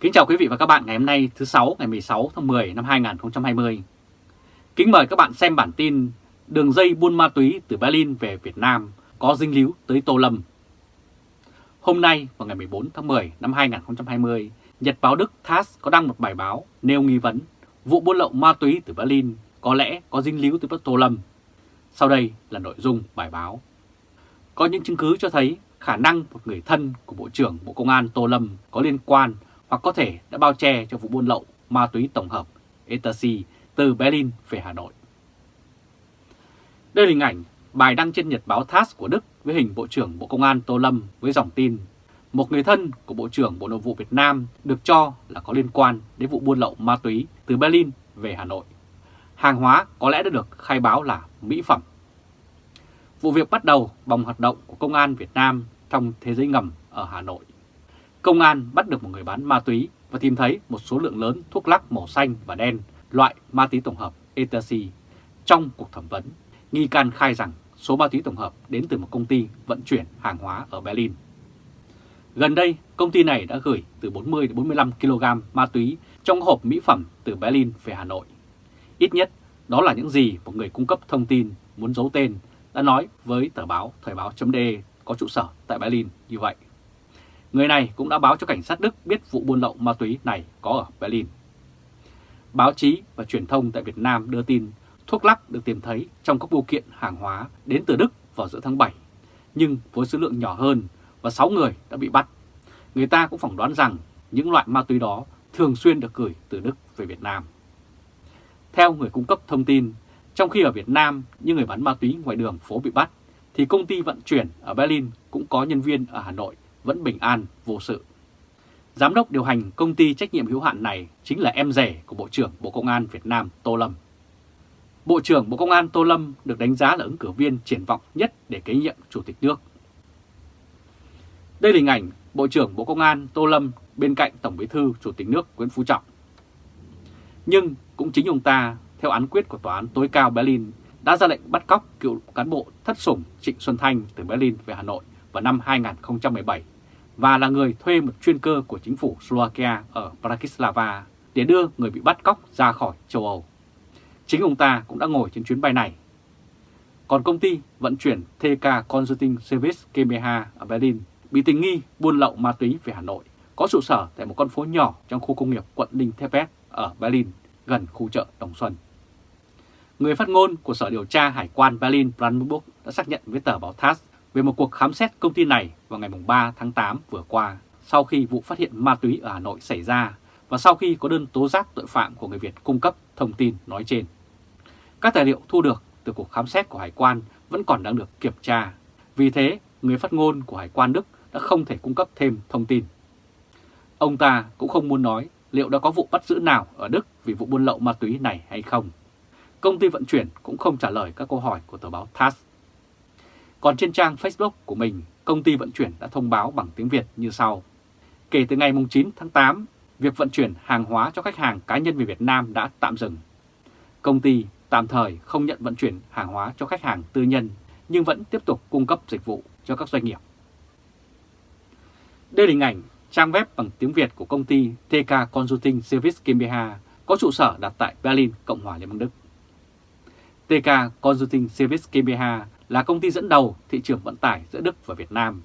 Kính chào quý vị và các bạn ngày hôm nay thứ sáu ngày 16 tháng 10 năm 2020. Kính mời các bạn xem bản tin đường dây buôn ma túy từ Berlin về Việt Nam có dinh líu tới Tô Lâm. Hôm nay vào ngày 14 tháng 10 năm 2020, Nhật báo Đức TASS có đăng một bài báo nêu nghi vấn vụ buôn lậu ma túy từ Berlin có lẽ có dinh líu tới Tô Lâm. Sau đây là nội dung bài báo. Có những chứng cứ cho thấy khả năng một người thân của Bộ trưởng Bộ Công an Tô Lâm có liên quan hoặc có thể đã bao che cho vụ buôn lậu ma túy tổng hợp Ecstasy từ Berlin về Hà Nội. Đây là hình ảnh bài đăng trên nhật báo TASS của Đức với hình Bộ trưởng Bộ Công an Tô Lâm với dòng tin, một người thân của Bộ trưởng Bộ Nội vụ Việt Nam được cho là có liên quan đến vụ buôn lậu ma túy từ Berlin về Hà Nội. Hàng hóa có lẽ đã được khai báo là mỹ phẩm. Vụ việc bắt đầu bằng hoạt động của Công an Việt Nam trong thế giới ngầm ở Hà Nội. Công an bắt được một người bán ma túy và tìm thấy một số lượng lớn thuốc lắc màu xanh và đen loại ma túy tổng hợp ecstasy. Trong cuộc thẩm vấn, nghi can khai rằng số ma túy tổng hợp đến từ một công ty vận chuyển hàng hóa ở Berlin. Gần đây, công ty này đã gửi từ 40 đến 45 kg ma túy trong hộp mỹ phẩm từ Berlin về Hà Nội. Ít nhất, đó là những gì một người cung cấp thông tin muốn giấu tên đã nói với tờ báo Thời báo.de có trụ sở tại Berlin như vậy. Người này cũng đã báo cho cảnh sát Đức biết vụ buôn lậu ma túy này có ở Berlin. Báo chí và truyền thông tại Việt Nam đưa tin thuốc lắc được tìm thấy trong các bưu kiện hàng hóa đến từ Đức vào giữa tháng 7, nhưng với số lượng nhỏ hơn và 6 người đã bị bắt. Người ta cũng phỏng đoán rằng những loại ma túy đó thường xuyên được gửi từ Đức về Việt Nam. Theo người cung cấp thông tin, trong khi ở Việt Nam những người bán ma túy ngoài đường phố bị bắt, thì công ty vận chuyển ở Berlin cũng có nhân viên ở Hà Nội vẫn bình an, vô sự. Giám đốc điều hành công ty trách nhiệm hữu hạn này chính là em rể của Bộ trưởng Bộ Công an Việt Nam Tô Lâm. Bộ trưởng Bộ Công an Tô Lâm được đánh giá là ứng cử viên triển vọng nhất để kế nhiệm Chủ tịch nước. Đây là hình ảnh Bộ trưởng Bộ Công an Tô Lâm bên cạnh Tổng bí thư Chủ tịch nước Nguyễn Phú Trọng. Nhưng cũng chính ông ta, theo án quyết của Tòa án tối cao Berlin, đã ra lệnh bắt cóc cựu cán bộ thất sủng Trịnh Xuân Thanh từ Berlin về Hà Nội vào năm 2017 và là người thuê một chuyên cơ của chính phủ Slovakia ở Bratislava để đưa người bị bắt cóc ra khỏi châu Âu. Chính ông ta cũng đã ngồi trên chuyến bay này. Còn công ty vận chuyển TK Consulting Service GmbH ở Berlin bị tình nghi buôn lậu ma túy về Hà Nội, có trụ sở tại một con phố nhỏ trong khu công nghiệp quận Đinh Thepet ở Berlin, gần khu chợ Đồng Xuân. Người phát ngôn của Sở Điều tra Hải quan Berlin Brandenburg đã xác nhận với tờ báo TASS về một cuộc khám xét công ty này vào ngày 3 tháng 8 vừa qua sau khi vụ phát hiện ma túy ở Hà Nội xảy ra và sau khi có đơn tố giác tội phạm của người Việt cung cấp thông tin nói trên. Các tài liệu thu được từ cuộc khám xét của Hải quan vẫn còn đang được kiểm tra. Vì thế, người phát ngôn của Hải quan Đức đã không thể cung cấp thêm thông tin. Ông ta cũng không muốn nói liệu đã có vụ bắt giữ nào ở Đức vì vụ buôn lậu ma túy này hay không. Công ty vận chuyển cũng không trả lời các câu hỏi của tờ báo TASS. Còn trên trang Facebook của mình, công ty vận chuyển đã thông báo bằng tiếng Việt như sau. Kể từ ngày 9 tháng 8, việc vận chuyển hàng hóa cho khách hàng cá nhân về Việt Nam đã tạm dừng. Công ty tạm thời không nhận vận chuyển hàng hóa cho khách hàng tư nhân nhưng vẫn tiếp tục cung cấp dịch vụ cho các doanh nghiệp. Đây là hình ảnh trang web bằng tiếng Việt của công ty TK Consulting Service GmbH có trụ sở đặt tại Berlin, Cộng hòa Liên bang Đức. TK Consulting Service GmbH là công ty dẫn đầu thị trường vận tải giữa Đức và Việt Nam.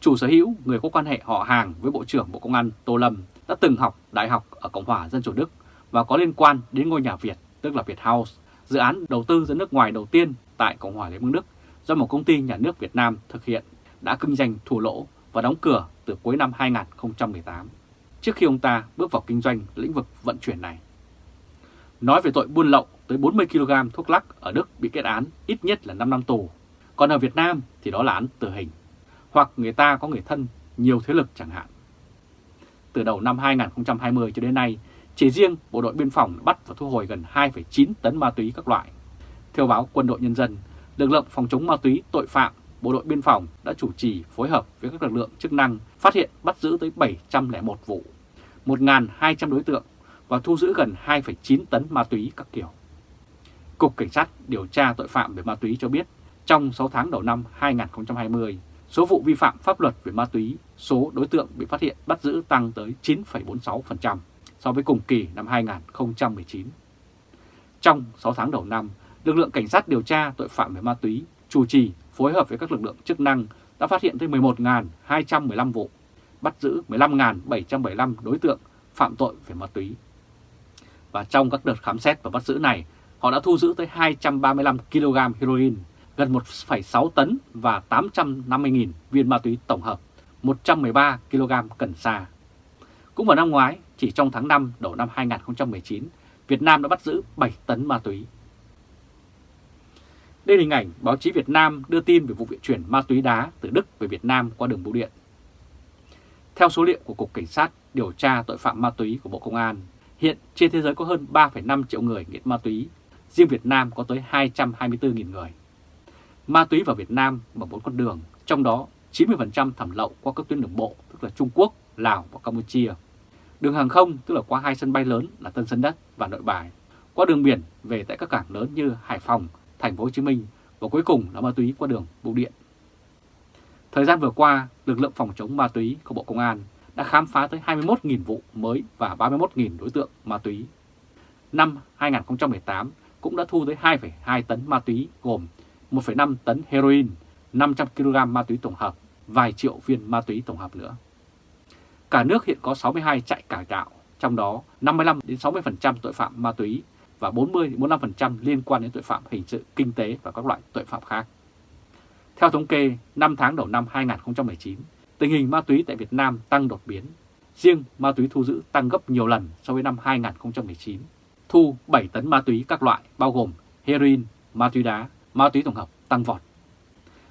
Chủ sở hữu người có quan hệ họ hàng với Bộ trưởng Bộ Công an Tô Lâm đã từng học đại học ở Cộng hòa Dân chủ Đức và có liên quan đến ngôi nhà Việt, tức là Việt House, dự án đầu tư ra nước ngoài đầu tiên tại Cộng hòa Liên bang Đức do một công ty nhà nước Việt Nam thực hiện đã kinh doanh thua lỗ và đóng cửa từ cuối năm 2018, trước khi ông ta bước vào kinh doanh lĩnh vực vận chuyển này. Nói về tội buôn lậu tới 40 kg thuốc lắc ở Đức bị kết án ít nhất là 5 năm tù, còn ở Việt Nam thì đó là án tử hình, hoặc người ta có người thân nhiều thế lực chẳng hạn. Từ đầu năm 2020 cho đến nay, chỉ riêng Bộ đội Biên phòng bắt và thu hồi gần 2,9 tấn ma túy các loại. Theo báo Quân đội Nhân dân, lực lượng phòng chống ma túy tội phạm Bộ đội Biên phòng đã chủ trì phối hợp với các lực lượng chức năng phát hiện bắt giữ tới 701 vụ, 1.200 đối tượng và thu giữ gần 2,9 tấn ma túy các kiểu. Cục Cảnh sát điều tra tội phạm về ma túy cho biết trong 6 tháng đầu năm 2020, Số vụ vi phạm pháp luật về ma túy, số đối tượng bị phát hiện bắt giữ tăng tới 9,46% so với cùng kỳ năm 2019. Trong 6 tháng đầu năm, lực lượng cảnh sát điều tra tội phạm về ma túy chủ trì phối hợp với các lực lượng chức năng đã phát hiện tới 11.215 vụ, bắt giữ 15.775 đối tượng phạm tội về ma túy. Và trong các đợt khám xét và bắt giữ này, họ đã thu giữ tới 235 kg heroin, gần 1,6 tấn và 850.000 viên ma túy tổng hợp, 113 kg cần sa. Cũng vào năm ngoái, chỉ trong tháng 5 đầu năm 2019, Việt Nam đã bắt giữ 7 tấn ma túy. Đây là hình ảnh báo chí Việt Nam đưa tin về vụ vận chuyển ma túy đá từ Đức về Việt Nam qua đường bưu điện. Theo số liệu của Cục Cảnh sát điều tra tội phạm ma túy của Bộ Công an, hiện trên thế giới có hơn 3,5 triệu người nghiện ma túy, riêng Việt Nam có tới 224.000 người. Ma túy vào Việt Nam bằng bốn con đường, trong đó 90% thẩm lậu qua các tuyến đường bộ, tức là Trung Quốc, Lào và Campuchia. Đường hàng không, tức là qua hai sân bay lớn là Tân Sơn Nhất và Nội Bài. Qua đường biển về tại các cảng lớn như Hải Phòng, Thành phố Hồ Chí Minh và cuối cùng là ma túy qua đường bưu điện. Thời gian vừa qua, lực lượng phòng chống ma túy của Bộ Công an đã khám phá tới 21.000 vụ mới và 31.000 đối tượng ma túy. Năm 2018 cũng đã thu tới 2,2 tấn ma túy gồm 1,5 tấn heroin, 500 kg ma túy tổng hợp, vài triệu viên ma túy tổng hợp nữa. Cả nước hiện có 62 trại cải tạo, trong đó 55-60% tội phạm ma túy và 40-45% liên quan đến tội phạm hình sự, kinh tế và các loại tội phạm khác. Theo thống kê, 5 tháng đầu năm 2019, tình hình ma túy tại Việt Nam tăng đột biến. Riêng ma túy thu giữ tăng gấp nhiều lần so với năm 2019. Thu 7 tấn ma túy các loại bao gồm heroin, ma túy đá, ma túy tổng hợp tăng vọt.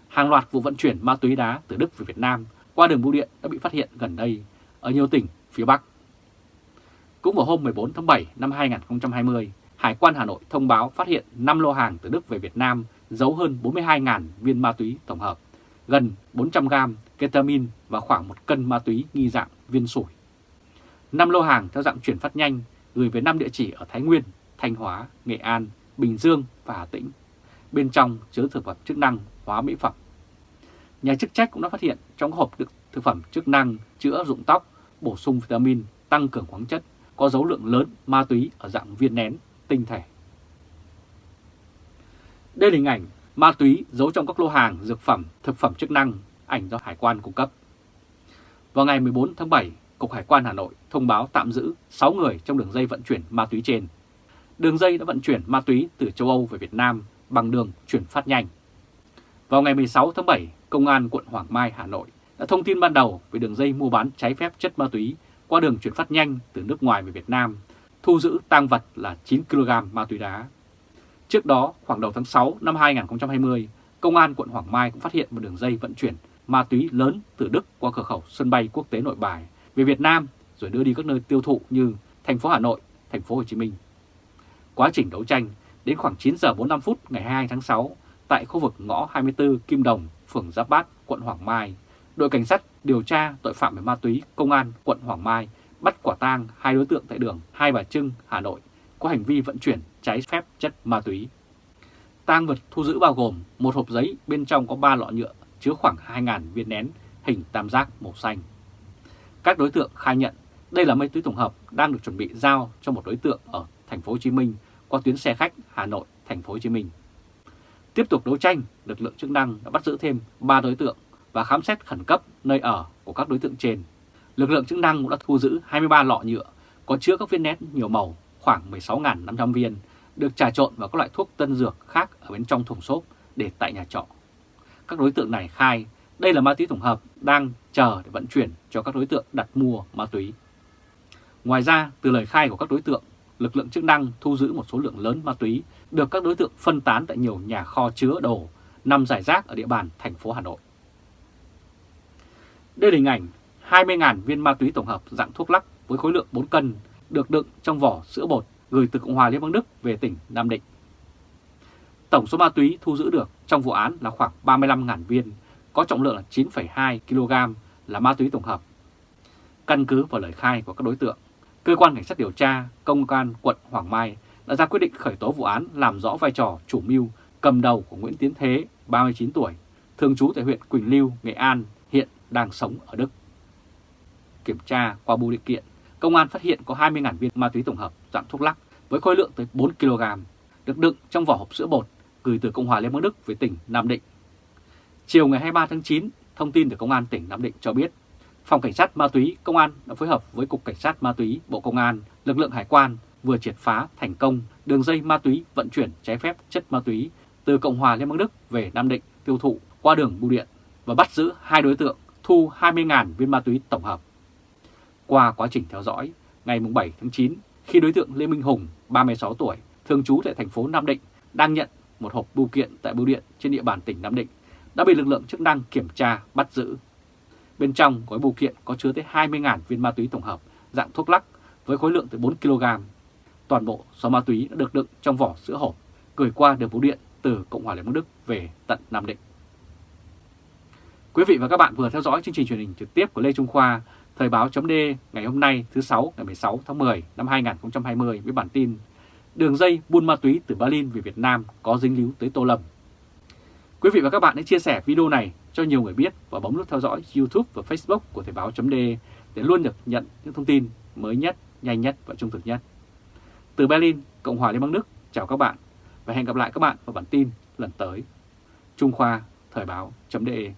Hàng loạt vụ vận chuyển ma túy đá từ Đức về Việt Nam qua đường bưu điện đã bị phát hiện gần đây ở nhiều tỉnh phía Bắc. Cũng vào hôm 14 tháng 7 năm 2020, Hải quan Hà Nội thông báo phát hiện 5 lô hàng từ Đức về Việt Nam giấu hơn 42.000 viên ma túy tổng hợp, gần 400 gram ketamin và khoảng một cân ma túy nghi dạng viên sủi. 5 lô hàng theo dạng chuyển phát nhanh gửi về 5 địa chỉ ở Thái Nguyên, Thanh Hóa, Nghệ An, Bình Dương và Hà Tĩnh. Bên trong chứa thực phẩm chức năng, hóa mỹ phẩm. Nhà chức trách cũng đã phát hiện trong hộp đựng thực phẩm chức năng chữa rụng tóc, bổ sung vitamin, tăng cường khoáng chất, có dấu lượng lớn ma túy ở dạng viên nén, tinh thể. Đây là hình ảnh ma túy giấu trong các lô hàng dược phẩm, thực phẩm chức năng, ảnh do Hải quan cung cấp. Vào ngày 14 tháng 7, Cục Hải quan Hà Nội thông báo tạm giữ 6 người trong đường dây vận chuyển ma túy trên. Đường dây đã vận chuyển ma túy từ châu Âu về Việt Nam bằng đường chuyển phát nhanh. Vào ngày 16 tháng 7, Công an quận Hoàng Mai, Hà Nội đã thông tin ban đầu về đường dây mua bán trái phép chất ma túy qua đường chuyển phát nhanh từ nước ngoài về Việt Nam, thu giữ tang vật là 9 kg ma túy đá. Trước đó, khoảng đầu tháng 6 năm 2020, Công an quận Hoàng Mai cũng phát hiện một đường dây vận chuyển ma túy lớn từ Đức qua cửa khẩu sân bay quốc tế Nội Bài về Việt Nam rồi đưa đi các nơi tiêu thụ như thành phố Hà Nội, thành phố Hồ Chí Minh. Quá trình đấu tranh, đến khoảng 9 giờ 45 phút ngày 22 tháng 6, tại khu vực ngõ 24 Kim Đồng, phường Giáp Bát, quận Hoàng Mai, đội cảnh sát điều tra tội phạm về ma túy công an quận Hoàng Mai bắt quả tang hai đối tượng tại đường Hai Bà Trưng, Hà Nội có hành vi vận chuyển trái phép chất ma túy. Tang vật thu giữ bao gồm một hộp giấy bên trong có 3 lọ nhựa chứa khoảng 2.000 viên nén hình tam giác màu xanh. Các đối tượng khai nhận đây là ma túy tổng hợp đang được chuẩn bị giao cho một đối tượng ở thành phố Hồ Chí Minh qua tuyến xe khách Hà Nội thành phố Hồ Chí Minh. Tiếp tục đấu tranh, lực lượng chức năng đã bắt giữ thêm 3 đối tượng và khám xét khẩn cấp nơi ở của các đối tượng trên. Lực lượng chức năng cũng đã thu giữ 23 lọ nhựa có chứa các viên nén nhiều màu khoảng 16.500 viên được trà trộn vào các loại thuốc tân dược khác ở bên trong thùng xốp để tại nhà trọ. Các đối tượng này khai đây là ma túy tổng hợp đang chờ để vận chuyển cho các đối tượng đặt mua ma túy. Ngoài ra, từ lời khai của các đối tượng, lực lượng chức năng thu giữ một số lượng lớn ma túy được các đối tượng phân tán tại nhiều nhà kho chứa đồ nằm rải rác ở địa bàn thành phố Hà Nội. Đây là hình ảnh 20.000 viên ma túy tổng hợp dạng thuốc lắc với khối lượng 4 cân được đựng trong vỏ sữa bột gửi từ Cộng hòa Liên bang Đức về tỉnh Nam Định. Tổng số ma túy thu giữ được trong vụ án là khoảng 35.000 viên, có trọng lượng là 9,2 kg là ma túy tổng hợp. Căn cứ vào lời khai của các đối tượng, Cơ quan Cảnh sát điều tra Công an quận Hoàng Mai đã ra quyết định khởi tố vụ án làm rõ vai trò chủ mưu cầm đầu của Nguyễn Tiến Thế, 39 tuổi, thường trú tại huyện Quỳnh Lưu, Nghệ An, hiện đang sống ở Đức. Kiểm tra qua bưu điện kiện, công an phát hiện có 20.000 viên ma túy tổng hợp dạng thuốc lắc với khối lượng tới 4 kg, được đựng trong vỏ hộp sữa bột gửi từ Cộng hòa Liên bang Đức về tỉnh Nam Định. Chiều ngày 23 tháng 9, thông tin từ Công an tỉnh Nam Định cho biết, Phòng Cảnh sát Ma túy Công an đã phối hợp với Cục Cảnh sát Ma túy Bộ Công an, lực lượng hải quan vừa triệt phá thành công đường dây ma túy vận chuyển trái phép chất ma túy từ Cộng hòa Liên bang Đức về Nam Định tiêu thụ qua đường bưu điện và bắt giữ hai đối tượng thu 20.000 viên ma túy tổng hợp. Qua quá trình theo dõi, ngày 7 tháng 9, khi đối tượng Lê Minh Hùng, 36 tuổi, thường trú tại thành phố Nam Định, đang nhận một hộp bưu kiện tại bưu điện trên địa bàn tỉnh Nam Định, đã bị lực lượng chức năng kiểm tra, bắt giữ. Bên trong gói bưu kiện có chứa tới 20.000 viên ma túy tổng hợp dạng thuốc lắc với khối lượng tới 4 kg. Toàn bộ số ma túy đã được đựng trong vỏ sữa hộp, gửi qua đường bưu điện từ Cộng hòa Liên bang Đức về tận Nam Định. Quý vị và các bạn vừa theo dõi chương trình truyền hình trực tiếp của Lê Trung Khoa, Thời báo chấm ngày hôm nay thứ 6 ngày 16 tháng 10 năm 2020 với bản tin Đường dây buôn ma túy từ Berlin về Việt Nam có dính líu tới Tô Lâm. Quý vị và các bạn hãy chia sẻ video này cho nhiều người biết và bấm nút theo dõi YouTube và Facebook của Thời Báo .de để luôn được nhận những thông tin mới nhất, nhanh nhất và trung thực nhất. Từ Berlin, Cộng hòa Liên bang Đức, chào các bạn và hẹn gặp lại các bạn vào bản tin lần tới. Trung Khoa, Thời Báo .de.